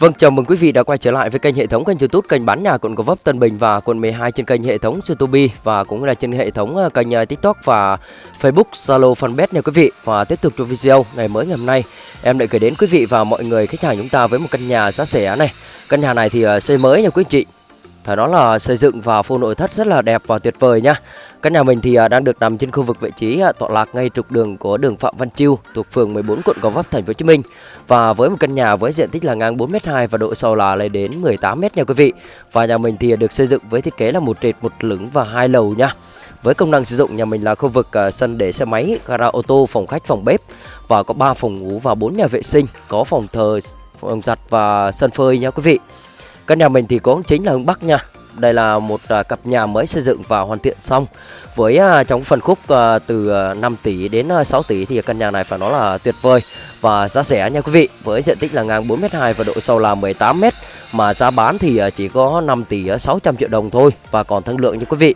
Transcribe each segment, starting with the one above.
Vâng, chào mừng quý vị đã quay trở lại với kênh hệ thống kênh YouTube kênh bán nhà quận Gò Vấp Tân Bình và quận 12 trên kênh hệ thống YouTube và cũng là trên hệ thống ờ, kênh ờ, TikTok và Facebook, Zalo, Fanpage nha quý vị. Và tiếp tục cho video ngày mới ngày hôm nay, em lại gửi đến quý vị và mọi người khách hàng chúng ta với một căn nhà giá rẻ này. Căn nhà này thì ờ, xây mới nha quý chị. Phải nói là xây dựng và phô nội thất rất là đẹp và tuyệt vời nha. Căn nhà mình thì à, đang được nằm trên khu vực vị trí à, tọa lạc ngay trục đường của đường Phạm Văn Chiêu thuộc phường 14 quận Gò Vấp thành phố Hồ Chí Minh. Và với một căn nhà với diện tích là ngang 4m2 và độ sâu là lên đến 18m nha quý vị. Và nhà mình thì được xây dựng với thiết kế là một trệt, một lửng và hai lầu nha. Với công năng sử dụng nhà mình là khu vực à, sân để xe máy, gara ô tô, phòng khách, phòng bếp và có 3 phòng ngủ và 4 nhà vệ sinh, có phòng thờ, phòng giặt và sân phơi nha quý vị. Căn nhà mình thì có chính là hướng Bắc nha. Đây là một uh, cặp nhà mới xây dựng và hoàn thiện xong. Với uh, trong phần khúc uh, từ 5 tỷ đến uh, 6 tỷ thì căn nhà này phải nói là tuyệt vời và giá rẻ nha quý vị. Với diện tích là ngang 4m2 và độ sâu là 18m mà giá bán thì uh, chỉ có 5 tỷ uh, 600 triệu đồng thôi và còn thương lượng nha quý vị.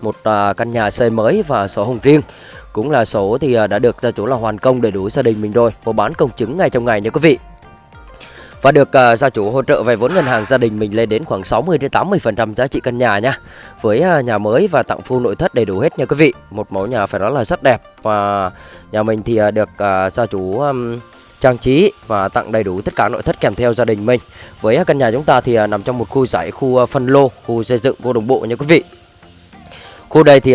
Một uh, căn nhà xây mới và sổ hồng riêng. Cũng là sổ thì đã được gia chủ là hoàn công đầy đủ gia đình mình rồi. Mua bán công chứng ngay trong ngày nha quý vị và được uh, gia chủ hỗ trợ vay vốn ngân hàng gia đình mình lên đến khoảng 60 đến 80% giá trị căn nhà nha. Với uh, nhà mới và tặng full nội thất đầy đủ hết nha quý vị. Một mẫu nhà phải nói là rất đẹp và nhà mình thì uh, được uh, gia chủ um, trang trí và tặng đầy đủ tất cả nội thất kèm theo gia đình mình. Với căn nhà chúng ta thì nằm trong một khu giải khu phân lô, khu xây dựng vô đồng bộ nha quý vị. Khu đây thì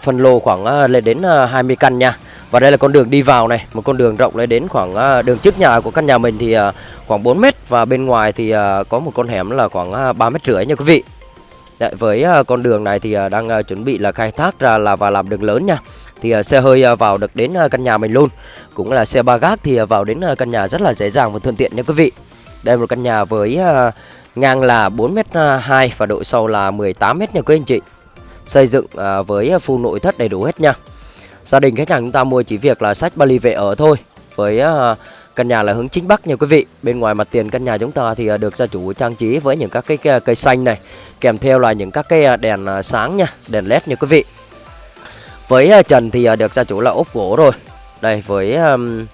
phân lô khoảng lên đến 20 căn nha. Và đây là con đường đi vào này, một con đường rộng lên đến khoảng à, đường trước nhà của căn nhà mình thì à, khoảng 4 mét và bên ngoài thì à, có một con hẻm là khoảng 3 mét rưỡi nha quý vị. Đấy, với con đường này thì đang chuẩn bị là khai thác ra là và làm đường lớn nha. Thì xe hơi vào được đến căn nhà mình luôn. Cũng là xe ba gác thì vào đến căn nhà rất là dễ dàng và thuận tiện nha quý vị. Đây là một căn nhà với ngang là 4m2 và độ sâu là 18m nha quý anh chị. Xây dựng với full nội thất đầy đủ hết nha. Gia đình khách hàng chúng ta mua chỉ việc là sách Bali về ở thôi. Với uh, căn nhà là hướng chính bắc nha quý vị. Bên ngoài mặt tiền căn nhà chúng ta thì uh, được gia chủ trang trí với những các cái, cái cây xanh này Kèm theo là những các cái ờ, đèn uh, sáng nha Đèn led nha quý vị. Với uh, trần thì uh, được gia chủ là ốp gỗ rồi. Đây với um,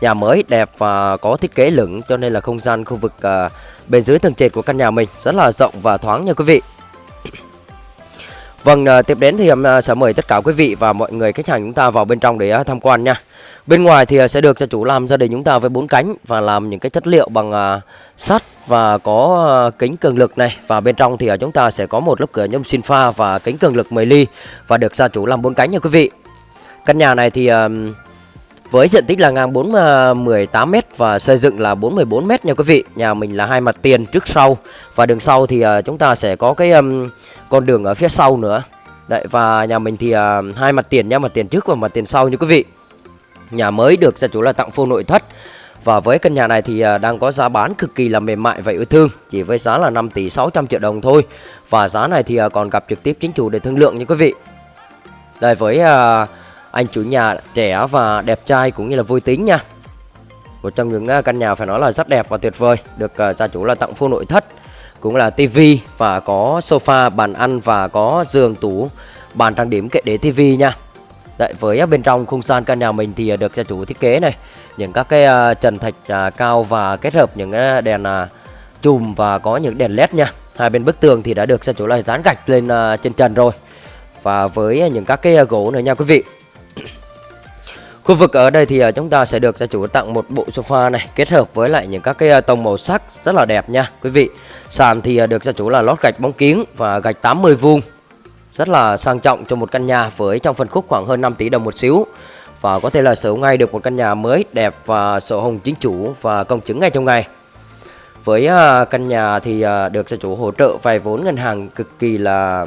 nhà mới đẹp và có thiết kế lửng Cho nên là không gian khu vực uh, bên dưới tầng trệt của căn nhà mình Rất là rộng và thoáng nha quý vị. Vâng, à, tiếp đến thì em sẽ mời tất cả quý vị và mọi người khách hàng chúng ta vào bên trong để à, tham quan nha. Bên ngoài thì sẽ được gia chủ làm gia đình chúng ta với bốn cánh và làm những cái chất liệu bằng sắt và có kính cường lực này và bên trong thì chúng ta sẽ có một lớp cửa nhôm sinh pha và kính cường lực 10 ly và được gia chủ làm bốn cánh nha quý vị. Căn nhà này thì với diện tích là ngang 4 18 m và xây dựng là 414 m nha quý vị. Nhà mình là hai mặt tiền trước sau và đường sau thì chúng ta sẽ có cái con đường ở phía sau nữa Đấy và nhà mình thì uh, hai mặt tiền nhá, mặt tiền trước và mặt tiền sau như quý vị. Nhà mới được gia chủ là tặng full nội thất. Và với căn nhà này thì uh, đang có giá bán cực kỳ là mềm mại và yêu thương, chỉ với giá là 5 tỷ 600 triệu đồng thôi. Và giá này thì uh, còn gặp trực tiếp chính chủ để thương lượng như quý vị. Đây với uh, anh chủ nhà trẻ và đẹp trai cũng như là vui tính nha. Một trong những uh, căn nhà phải nói là rất đẹp và tuyệt vời, được uh, gia chủ là tặng full nội thất cũng là tivi và có sofa, bàn ăn và có giường tủ, bàn trang điểm kệ để tivi nha. Đấy, với à, bên trong không gian căn nhà mình thì à, được gia chủ thiết kế này, những các cái uh, trần thạch uh, cao và kết hợp những uh, đèn uh, chùm và có những đèn led nha. Hai bên bức tường thì đã được gia chủ là dán gạch lên uh, trên trần rồi. Và với những các cái uh, gỗ nữa nha quý vị. Khu vực ở đây thì à, chúng ta sẽ được gia chủ tặng một bộ sofa này kết hợp với lại những các cái à, tông màu sắc rất là đẹp nha quý vị. Sàn thì à, được gia chủ là lót gạch bóng kiến và gạch 80 vuông. Rất là sang trọng cho một căn nhà với trong phân khúc khoảng hơn 5 tỷ đồng một xíu. Và có thể là sở hữu ngay được một căn nhà mới đẹp và sổ hồng chính chủ và công chứng ngay trong ngày. Với căn nhà thì được gia chủ hỗ trợ vay vốn ngân hàng cực kỳ là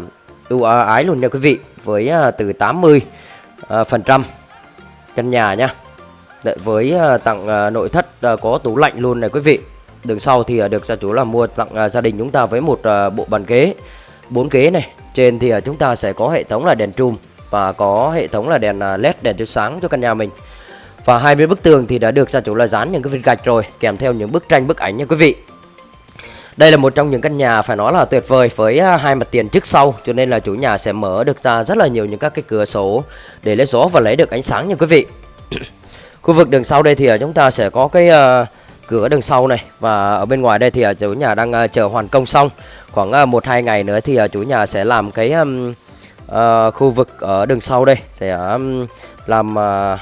ưu ái luôn nha quý vị. Với từ 80 uh, phần trăm căn nhà nha. Với ờ, tặng ờ, nội thất ờ, có tủ lạnh luôn này quý vị. Đường sau thì được gia chủ là mua tặng gia đình chúng ta với một bộ bàn ghế, bốn ghế này Trên thì chúng ta sẽ có hệ thống là đèn trùm Và có hệ thống là đèn led đèn chiếu sáng cho căn nhà mình Và hai bên bức tường thì đã được gia chủ là dán những cái viên gạch rồi, Kèm theo những bức tranh, bức ảnh nha quý vị đây là một trong những căn nhà phải nói là tuyệt vời với à, hai mặt tiền trước sau cho nên là chủ nhà sẽ mở được ra rất là nhiều những các cái cửa sổ để lấy gió và lấy được ánh sáng nha quý vị. Khu vực đường sau đây thì à, chúng ta sẽ có cái uh, cửa đằng sau này và ở bên ngoài đây thì chủ nhà đang chờ hoàn công xong khoảng một hai ngày nữa thì chủ nhà sẽ làm cái um, uh, khu vực ở đường sau đây sẽ um, làm uh,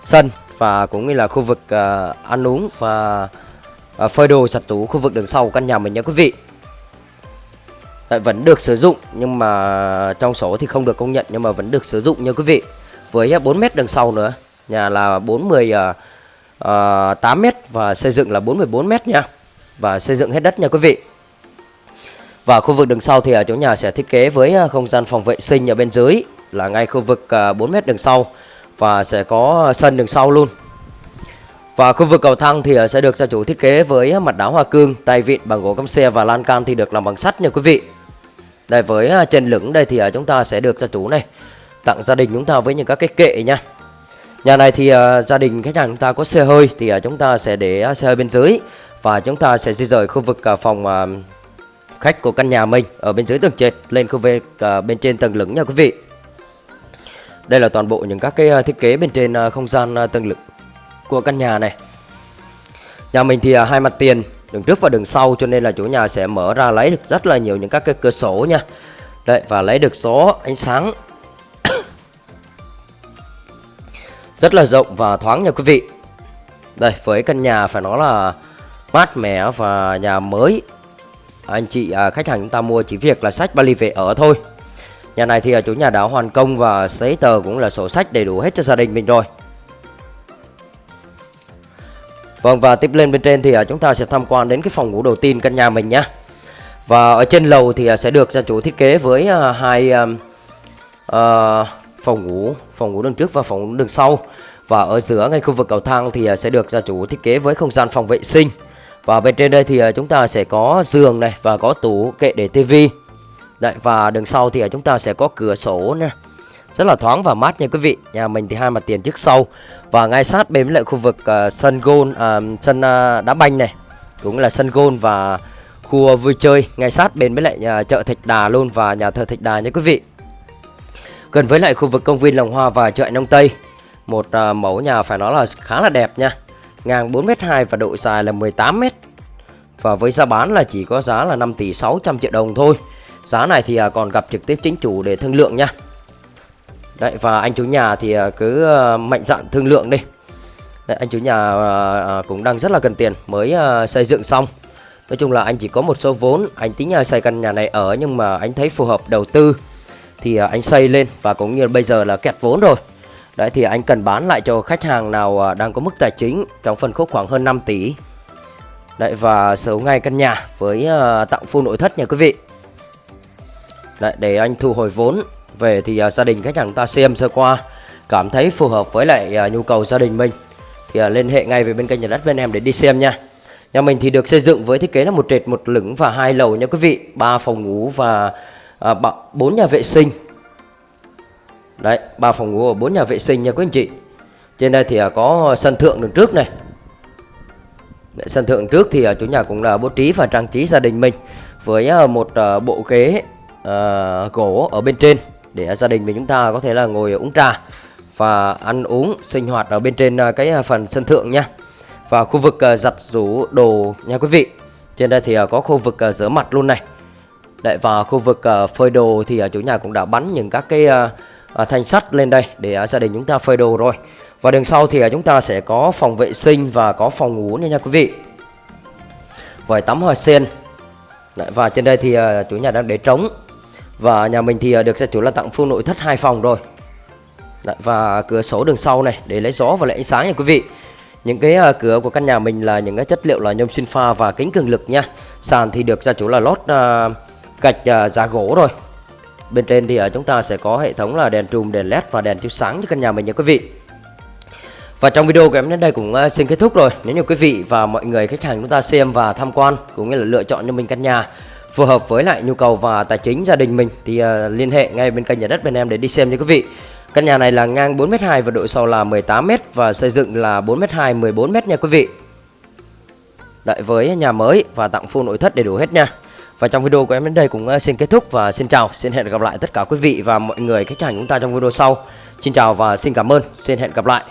sân và cũng như là khu vực uh, ăn uống và uh, Ờ, phơi đồ giặt tủ khu vực đường sau căn nhà mình nha quý vị. Đấy, vẫn được sử dụng nhưng mà trong số thì không được công nhận nhưng mà vẫn được sử dụng nha quý vị. Với ờ, 4 mét đường sau nữa nhà là 40 uh, 8 mét và xây dựng là 44 mét nha. Và xây dựng hết đất nha quý vị. Và khu vực đường sau thì ở chỗ nhà sẽ thiết kế với không gian phòng vệ sinh ở bên dưới là ngay khu vực 4 mét đường sau. Và sẽ có sân đường sau luôn. Và khu vực cầu thang thì ờ, sẽ được gia chủ thiết kế với mặt đá hoa cương, tay vịn bằng gỗ căm xe và lan can thì được làm bằng sắt nha quý vị. Đây với ờ, trên lửng đây thì ờ, chúng ta sẽ được gia chủ này tặng gia đình chúng ta với những các cái kệ nha. Nhà này thì gia đình khách hàng chúng ta có xe hơi thì chúng ta sẽ để xe hơi bên dưới và chúng ta sẽ di rời khu vực phòng khách của căn nhà mình ở bên dưới tầng trệt lên khu vực bên trên tầng lửng nha quý vị. Đây là toàn bộ những các cái thiết kế bên trên không gian tầng lửng của căn nhà này. Nhà mình thì à, hai mặt tiền, đường trước và đường sau cho nên là chủ nhà sẽ mở ra lấy được rất là nhiều những các cái cửa sổ nha. Đấy và lấy được gió ánh sáng rất là rộng và thoáng nha quý vị. Đây với căn nhà phải nói là mát mẻ và nhà mới anh chị à, khách hàng chúng ta mua chỉ việc là sách vali về ở thôi nhà này thì à, chủ nhà đã hoàn công và giấy tờ cũng là sổ sách đầy đủ hết cho gia đình mình rồi Vâng và tiếp lên bên trên thì à, chúng ta sẽ tham quan đến cái phòng ngủ đầu tiên căn nhà mình nhé Và ở trên lầu thì à, sẽ được gia chủ thiết kế với à, hai uh, phòng ngủ Phòng ngủ đường trước và phòng ngủ đường sau Và ở giữa ngay khu vực cầu thang thì sẽ được gia chủ thiết kế với không gian phòng vệ sinh và bên trên đây thì chúng ta sẽ có giường này và có tủ kệ để tivi. Đấy và đường sau thì chúng ta sẽ có cửa sổ nè. Rất là thoáng và mát nha quý vị. Nhà mình thì hai mặt tiền trước sau và ngay sát bên với lại khu vực uh, sân gôn uh, sân uh, đá banh này. Cũng là sân gôn và khu vui chơi ngay sát bên với lại nhà chợ Thạch Đà luôn và nhà thờ Thạch Đà nha quý vị. Gần với lại khu vực công viên Lòng Hoa và chợ Nông Tây. Một uh, mẫu nhà phải nói là khá là đẹp nha ngang 4m2 và độ dài là 18m. Và với giá bán là chỉ có giá là 5 tỷ 600 triệu đồng thôi. Giá này thì uh, còn gặp trực tiếp chính chủ để thương lượng nha. Đấy và anh chủ nhà thì à, cứ à, mạnh dạn thương lượng đi. Đấy, anh chủ nhà à, cũng đang rất là cần tiền mới xây dựng xong. Nói chung là anh chỉ có một số vốn, anh tính xây căn nhà này ở nhưng mà anh thấy phù hợp đầu tư thì anh xây lên và cũng như bây giờ là kẹt vốn rồi. Đấy thì anh cần bán lại cho khách hàng nào đang có mức tài chính trong phân khúc khoảng hơn 5 tỷ. Đấy và sở ngay căn nhà với tặng full nội thất nha quý vị. Đấy để anh thu hồi vốn về thì uh, gia đình khách hàng ta xem sơ qua cảm thấy phù hợp với lại uh, nhu cầu gia đình mình thì uh, liên hệ ngay về bên kênh nhà đất bên em để đi xem nha. Nhà mình thì được xây dựng với thiết kế là một trệt một lửng và hai lầu nha quý vị, ba phòng ngủ và bốn uh, nhà vệ sinh Đấy, ba phòng ngủ và bốn nhà vệ sinh nha quý anh chị. Trên đây thì uh, có sân thượng đường trước này. Đấy, sân thượng trước thì uh, chủ nhà cũng là bố trí và trang trí gia đình mình với uh, một bộ ghế uh, gỗ ở bên trên để gia đình mình chúng ta có thể là ngồi uống trà và ăn uống, sinh hoạt ở bên trên à, cái à, phần sân thượng nha. Và khu vực à, giặt rũ đồ nha quý vị. Trên đây thì có khu vực rửa mặt luôn này. lại và khu vực phơi đồ thì chủ nhà cũng đã bắn những các cái thanh sắt lên đây để gia đình chúng ta phơi đồ rồi và đường sau thì chúng ta sẽ có phòng vệ sinh và có phòng ngủ nha nha quý vị vòi tắm hoa sen và trên đây thì chủ nhà đang để trống và nhà mình thì à, được gia chủ là tặng full nội thất hai phòng rồi Đấy, và cửa sổ đường sau này để lấy gió và lấy ánh sáng nha quý vị những cái uh, cửa của căn nhà mình là những cái chất liệu là nhôm sinh pha và kính cường lực nha sàn thì được gia chủ là lót uh, gạch uh, giá gỗ rồi Bên trên thì uh, chúng ta sẽ có hệ thống là đèn trùm, đèn led và đèn chiếu sáng cho căn nhà mình nha quý vị. Và trong video của em đến đây cũng xin kết thúc rồi. Nếu như quý vị và mọi người khách hàng chúng ta xem và tham quan cũng như là lựa chọn cho mình căn nhà phù hợp với lại nhu cầu và tài chính gia đình mình thì uh, liên hệ ngay bên kênh nhà đất bên em để đi xem nha quý vị. Căn nhà này là ngang 4m2 và độ sâu là 18m và xây dựng là 4m2 14m nha quý vị. Đợi với nhà mới và tặng full nội thất đầy đủ hết nha. Và trong video của em đến đây cũng ờ, xin kết thúc và xin chào, xin hẹn gặp lại tất cả quý vị và mọi người khách hàng chúng ta trong video sau. Xin chào và xin cảm ơn, xin hẹn gặp lại.